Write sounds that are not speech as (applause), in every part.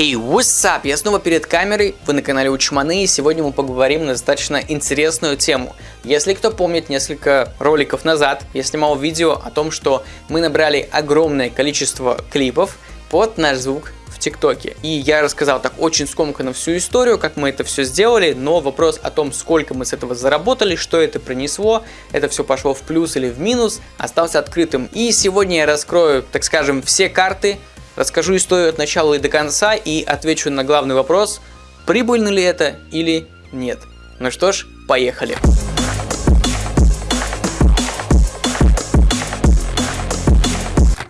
Hey, what's up? Я снова перед камерой, вы на канале Учманы, и сегодня мы поговорим на достаточно интересную тему. Если кто помнит, несколько роликов назад я снимал видео о том, что мы набрали огромное количество клипов под наш звук в ТикТоке. И я рассказал так очень скомканно всю историю, как мы это все сделали, но вопрос о том, сколько мы с этого заработали, что это принесло, это все пошло в плюс или в минус, остался открытым. И сегодня я раскрою, так скажем, все карты, Расскажу историю от начала и до конца и отвечу на главный вопрос, прибыльно ли это или нет. Ну что ж, поехали.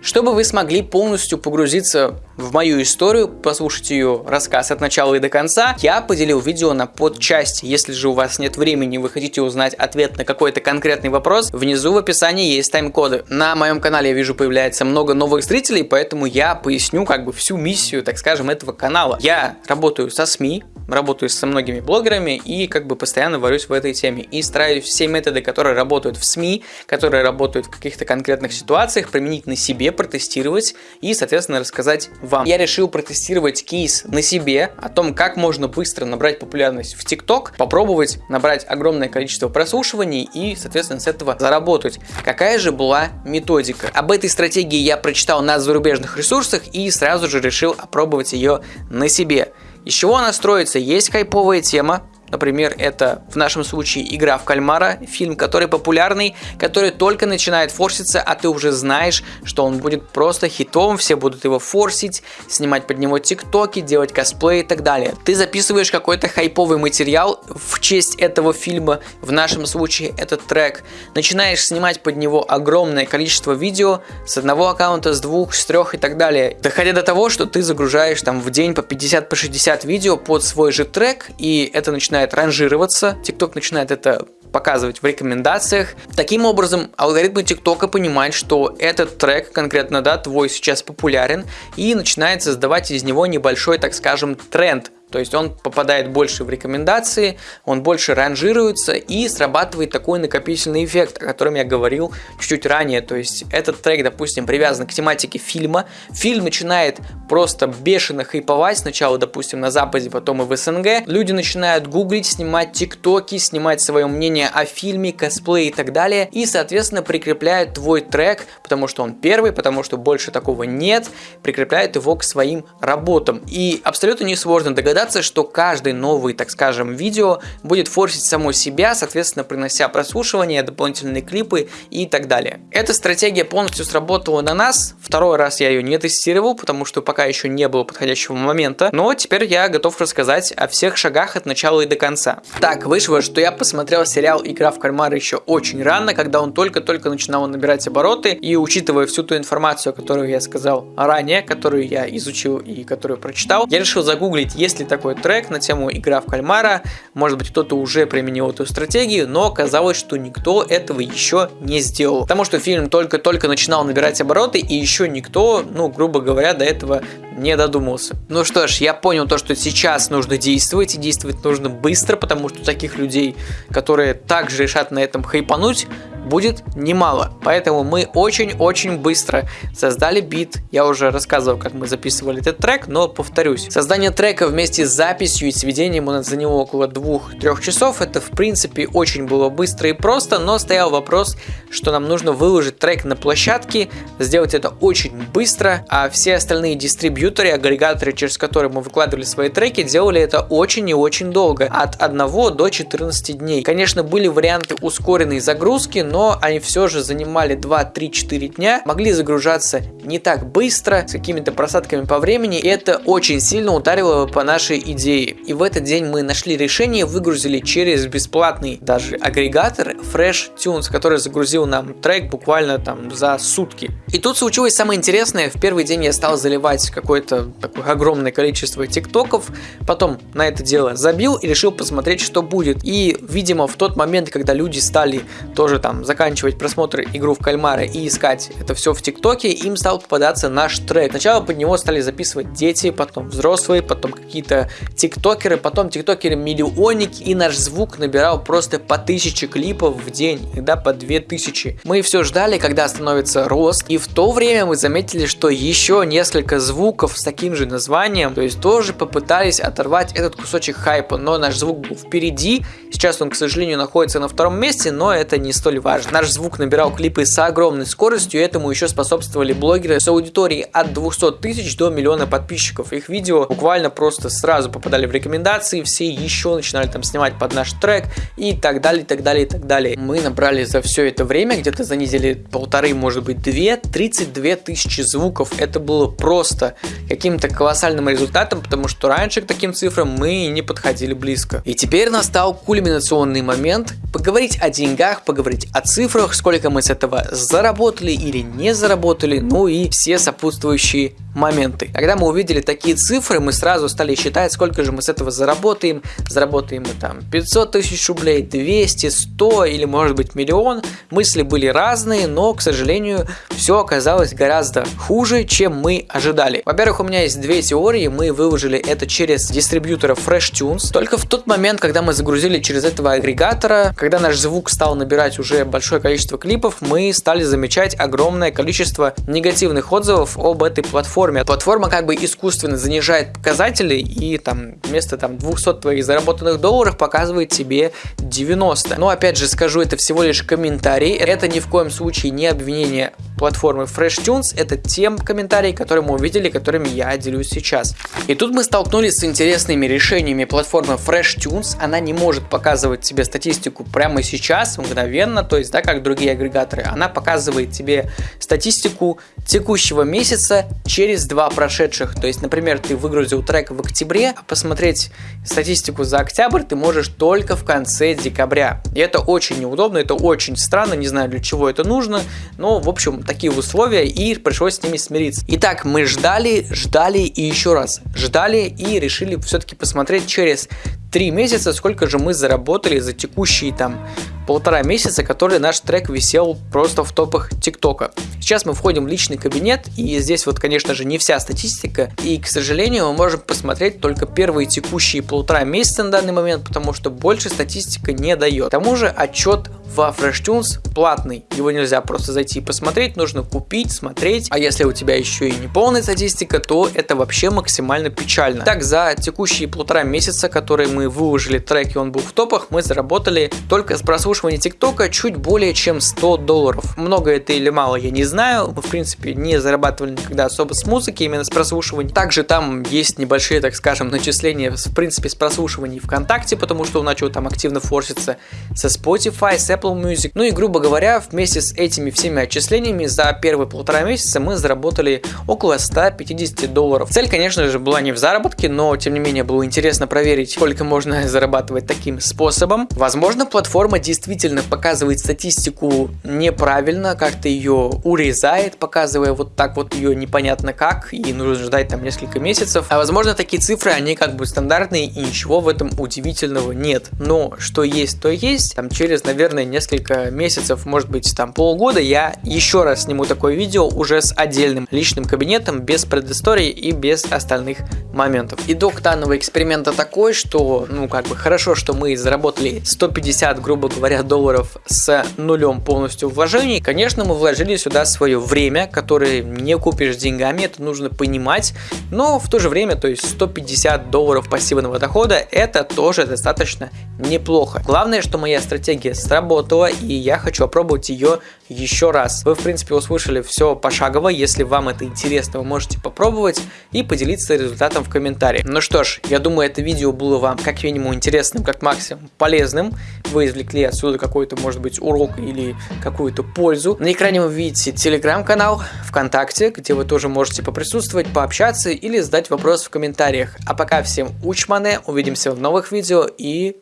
Чтобы вы смогли полностью погрузиться в мою историю, послушать ее рассказ от начала и до конца, я поделил видео на подчасти. Если же у вас нет времени, вы хотите узнать ответ на какой-то конкретный вопрос, внизу в описании есть тайм-коды. На моем канале я вижу появляется много новых зрителей, поэтому я поясню как бы всю миссию, так скажем, этого канала. Я работаю со СМИ, работаю со многими блогерами и как бы постоянно варюсь в этой теме. И стараюсь все методы, которые работают в СМИ, которые работают в каких-то конкретных ситуациях, применить на себе, протестировать и, соответственно, рассказать вам. Я решил протестировать кейс на себе, о том, как можно быстро набрать популярность в ТикТок, попробовать набрать огромное количество прослушиваний и, соответственно, с этого заработать. Какая же была методика? Об этой стратегии я прочитал на зарубежных ресурсах и сразу же решил опробовать ее на себе. Из чего она строится? Есть хайповая тема, Например, это в нашем случае игра в кальмара, фильм, который популярный, который только начинает форситься, а ты уже знаешь, что он будет просто хитом, все будут его форсить, снимать под него тиктоки, делать косплей и так далее. Ты записываешь какой-то хайповый материал в честь этого фильма, в нашем случае этот трек, начинаешь снимать под него огромное количество видео с одного аккаунта, с двух, с трех и так далее, доходя до того, что ты загружаешь там в день по 50, по 60 видео под свой же трек, и это начинает начинает ранжироваться, TikTok начинает это показывать в рекомендациях. Таким образом, алгоритмы ТикТока понимают, что этот трек, конкретно, да, твой сейчас популярен, и начинает создавать из него небольшой, так скажем, тренд то есть он попадает больше в рекомендации, он больше ранжируется и срабатывает такой накопительный эффект, о котором я говорил чуть-чуть ранее. То есть этот трек, допустим, привязан к тематике фильма. Фильм начинает просто бешено хайповать сначала, допустим, на Западе, потом и в СНГ. Люди начинают гуглить, снимать тиктоки, снимать свое мнение о фильме, косплей и так далее. И, соответственно, прикрепляют твой трек, потому что он первый, потому что больше такого нет, прикрепляют его к своим работам. И абсолютно несложно догадаться, догадаться, что каждый новый, так скажем, видео будет форсить само себя, соответственно, принося прослушивание, дополнительные клипы и так далее. Эта стратегия полностью сработала на нас. Второй раз я ее не тестировал, потому что пока еще не было подходящего момента. Но теперь я готов рассказать о всех шагах от начала и до конца. Так, вышло, что я посмотрел сериал «Игра в кальмара» еще очень рано, когда он только-только начинал набирать обороты. И учитывая всю ту информацию, которую я сказал ранее, которую я изучил и которую прочитал, я решил загуглить, есть ли такой трек на тему игра в кальмара. Может быть кто-то уже применил эту стратегию, но оказалось, что никто этого еще не сделал. Потому что фильм только-только начинал набирать обороты и еще никто, ну грубо говоря, до этого не додумался. Ну что ж, я понял то, что сейчас нужно действовать, и действовать нужно быстро, потому что таких людей, которые также решат на этом хайпануть, будет немало. Поэтому мы очень-очень быстро создали бит. Я уже рассказывал, как мы записывали этот трек, но повторюсь. Создание трека вместе с записью и сведением у нас заняло около 2-3 часов. Это в принципе очень было быстро и просто, но стоял вопрос, что нам нужно выложить трек на площадке, сделать это очень быстро, а все остальные дистрибьюторы, агрегаторы, через которые мы выкладывали свои треки, делали это очень и очень долго, от 1 до 14 дней. Конечно, были варианты ускоренной загрузки, но они все же занимали 2-3-4 дня, могли загружаться не так быстро, с какими-то просадками по времени, и это очень сильно ударило по нашей идее. И в этот день мы нашли решение, выгрузили через бесплатный даже агрегатор Fresh Tunes, который загрузил нам трек буквально там за сутки. И тут случилось самое интересное, в первый день я стал заливать какое-то такое огромное количество тиктоков, потом на это дело забил и решил посмотреть, что будет. И, видимо, в тот момент, когда люди стали тоже там заканчивать просмотр игру в кальмара и искать это все в ТикТоке, им стал попадаться наш трек. Сначала под него стали записывать дети, потом взрослые, потом какие-то тиктокеры, потом тиктокеры миллионники, и наш звук набирал просто по тысяче клипов в день, иногда по две тысячи. Мы все ждали, когда остановится рост, и в то время мы заметили, что еще несколько звуков с таким же названием, то есть тоже попытались оторвать этот кусочек хайпа, но наш звук был впереди, сейчас он, к сожалению, находится на втором месте, но это не столь важно. Наш звук набирал клипы с огромной скоростью, и этому еще способствовали блогеры с аудиторией от 200 тысяч до миллиона подписчиков. Их видео буквально просто сразу попадали в рекомендации, все еще начинали там снимать под наш трек и так далее, и так далее, и так далее. Мы набрали за все это время, где-то занизили полторы, может быть, две, 32 тысячи звуков. Это было просто каким-то колоссальным результатом, потому что раньше к таким цифрам мы не подходили близко. И теперь настал кульминационный момент поговорить о деньгах, поговорить о цифрах, сколько мы с этого заработали или не заработали, ну и все сопутствующие моменты. Когда мы увидели такие цифры, мы сразу стали считать, сколько же мы с этого заработаем. Заработаем мы там 500 тысяч рублей, 200, 100 или может быть миллион. Мысли были разные, но, к сожалению, все оказалось гораздо хуже, чем мы ожидали. Во-первых, у меня есть две теории. Мы выложили это через дистрибьютора FreshTunes. Только в тот момент, когда мы загрузили через этого агрегатора, когда наш звук стал набирать уже большое количество клипов, мы стали замечать огромное количество негативных отзывов об этой платформе. Платформа как бы искусственно занижает показатели и там вместо там 200 твоих заработанных долларов показывает тебе 90. Но опять же скажу, это всего лишь комментарий. Это ни в коем случае не обвинение платформы FreshTunes. Это тем комментарий, которые мы увидели, которыми я делюсь сейчас. И тут мы столкнулись с интересными решениями платформы FreshTunes. Она не может показывать тебе статистику прямо сейчас, мгновенно, то есть, да, как другие агрегаторы. Она показывает тебе статистику текущего месяца через два прошедших. То есть, например, ты выгрузил трек в октябре, а посмотреть статистику за октябрь ты можешь только в конце декабря. И это очень неудобно, это очень странно, не знаю для чего это нужно, но в общем такие условия и пришлось с ними смириться. Итак, мы ждали, ждали и еще раз ждали и решили все-таки посмотреть через три месяца, сколько же мы заработали за текущие там полтора месяца, который наш трек висел просто в топах ТикТока. Сейчас мы входим в личный кабинет, и здесь вот, конечно же, не вся статистика, и, к сожалению, мы можем посмотреть только первые текущие полтора месяца на данный момент, потому что больше статистика не дает. К тому же отчет во FreshTunes платный, его нельзя просто зайти и посмотреть, нужно купить, смотреть, а если у тебя еще и не полная статистика, то это вообще максимально печально. Так, за текущие полтора месяца, которые мы выложили трек и он был в топах, мы заработали только с прослушивания ТикТока чуть более чем 100 долларов. Много это или мало, я не знаю, мы в принципе не зарабатывали никогда особо с музыки, именно с прослушивания. Также там есть небольшие, так скажем, начисления в принципе с прослушиваний ВКонтакте, потому что он начал там активно форситься со Spotify, с Apple Music. Ну и грубо говоря, вместе с этими всеми отчислениями за первые полтора месяца мы заработали около 150 долларов. Цель, конечно же, была не в заработке, но тем не менее было интересно проверить, сколько можно (laughs) зарабатывать таким способом. Возможно, платформа действительно показывает статистику неправильно, как-то ее урезает, показывая вот так вот ее непонятно как, и нужно ждать там несколько месяцев. А возможно, такие цифры, они как бы стандартные, и ничего в этом удивительного нет. Но что есть, то есть. Там через, наверное, несколько месяцев, может быть, там полгода, я еще раз сниму такое видео уже с отдельным личным кабинетом, без предыстории и без остальных моментов. Итог данного эксперимента такой, что, ну, как бы хорошо, что мы заработали 150, грубо говоря, долларов с нулем полностью вложений. Конечно, мы вложили сюда свое время, которое не купишь деньгами, это нужно понимать, но в то же время, то есть 150 долларов пассивного дохода, это тоже достаточно неплохо. Главное, что моя стратегия сработала, и я хочу опробовать ее еще раз. Вы, в принципе, услышали все пошагово, если вам это интересно, вы можете попробовать и поделиться результатом в комментариях. Ну что ж, я думаю, это видео было вам как минимум интересным, как максимум полезным. Вы извлекли отсюда какой-то, может быть, урок или какую-то пользу. На экране вы видите телеграм-канал, ВКонтакте, где вы тоже можете поприсутствовать, пообщаться или задать вопрос в комментариях. А пока всем учмане, увидимся в новых видео и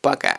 пока.